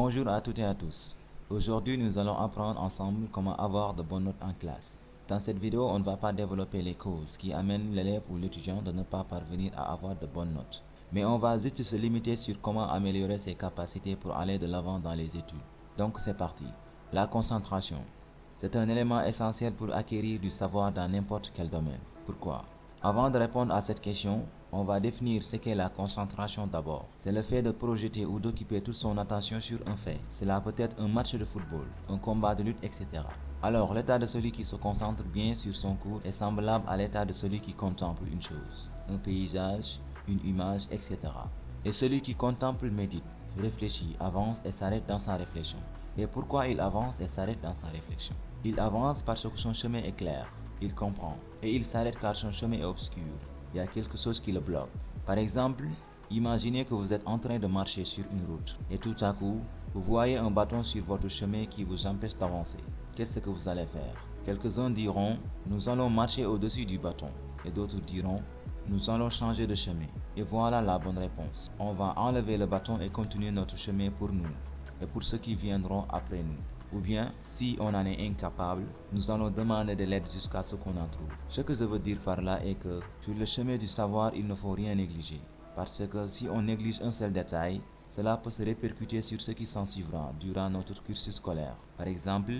Bonjour à toutes et à tous. Aujourd'hui, nous allons apprendre ensemble comment avoir de bonnes notes en classe. Dans cette vidéo, on ne va pas développer les causes qui amènent l'élève ou l'étudiant de ne pas parvenir à avoir de bonnes notes. Mais on va juste se limiter sur comment améliorer ses capacités pour aller de l'avant dans les études. Donc c'est parti. La concentration. C'est un élément essentiel pour acquérir du savoir dans n'importe quel domaine. Pourquoi? Avant de répondre à cette question, on va définir ce qu'est la concentration d'abord. C'est le fait de projeter ou d'occuper toute son attention sur un fait. Cela peut être un match de football, un combat de lutte, etc. Alors, l'état de celui qui se concentre bien sur son cours est semblable à l'état de celui qui contemple une chose, un paysage, une image, etc. Et celui qui contemple médite, réfléchit, avance et s'arrête dans sa réflexion. Et pourquoi il avance et s'arrête dans sa réflexion? Il avance parce que son chemin est clair, il comprend, et il s'arrête car son chemin est obscur il y a quelque chose qui le bloque. Par exemple, imaginez que vous êtes en train de marcher sur une route et tout à coup, vous voyez un bâton sur votre chemin qui vous empêche d'avancer. Qu'est-ce que vous allez faire? Quelques-uns diront, nous allons marcher au-dessus du bâton et d'autres diront, nous allons changer de chemin. Et voilà la bonne réponse. On va enlever le bâton et continuer notre chemin pour nous et pour ceux qui viendront après nous. Ou bien, si on en est incapable, nous allons demander de l'aide jusqu'à ce qu'on en trouve. Ce que je veux dire par là est que sur le chemin du savoir, il ne faut rien négliger. Parce que si on néglige un seul détail, cela peut se répercuter sur ce qui s'en suivra durant notre cursus scolaire. Par exemple,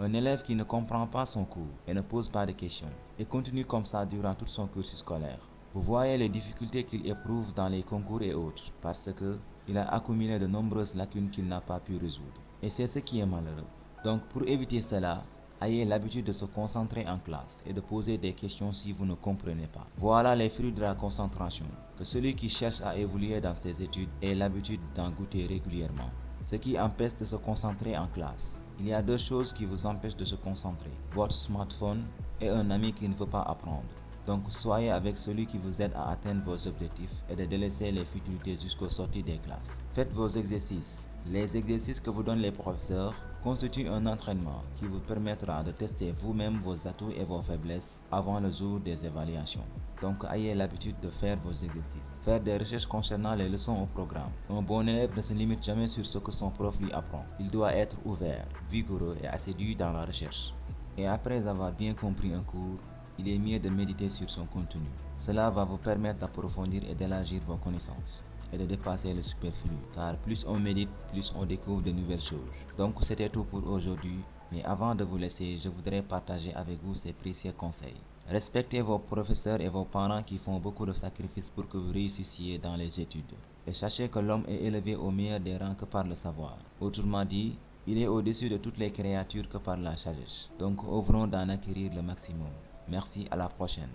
un élève qui ne comprend pas son cours et ne pose pas de questions et continue comme ça durant tout son cursus scolaire. Vous voyez les difficultés qu'il éprouve dans les concours et autres parce que il a accumulé de nombreuses lacunes qu'il n'a pas pu résoudre. Et c'est ce qui est malheureux. Donc pour éviter cela, ayez l'habitude de se concentrer en classe et de poser des questions si vous ne comprenez pas. Voilà les fruits de la concentration, que celui qui cherche à évoluer dans ses études ait l'habitude d'en goûter régulièrement. Ce qui empêche de se concentrer en classe. Il y a deux choses qui vous empêchent de se concentrer. Votre smartphone et un ami qui ne veut pas apprendre. Donc soyez avec celui qui vous aide à atteindre vos objectifs et de délaisser les futilités jusqu'au sortie des classes. Faites vos exercices les exercices que vous donnent les professeurs constituent un entraînement qui vous permettra de tester vous-même vos atouts et vos faiblesses avant le jour des évaluations. Donc ayez l'habitude de faire vos exercices. Faire des recherches concernant les leçons au programme. Un bon élève ne se limite jamais sur ce que son prof lui apprend. Il doit être ouvert, vigoureux et assidu dans la recherche. Et après avoir bien compris un cours, il est mieux de méditer sur son contenu. Cela va vous permettre d'approfondir et d'élargir vos connaissances de dépasser le superflu. Car plus on médite, plus on découvre de nouvelles choses. Donc c'était tout pour aujourd'hui. Mais avant de vous laisser, je voudrais partager avec vous ces précieux conseils. Respectez vos professeurs et vos parents qui font beaucoup de sacrifices pour que vous réussissiez dans les études. Et sachez que l'homme est élevé au meilleur des rangs que par le savoir. Autrement dit, il est au-dessus de toutes les créatures que par la sagesse. Donc ouvrons d'en acquérir le maximum. Merci, à la prochaine.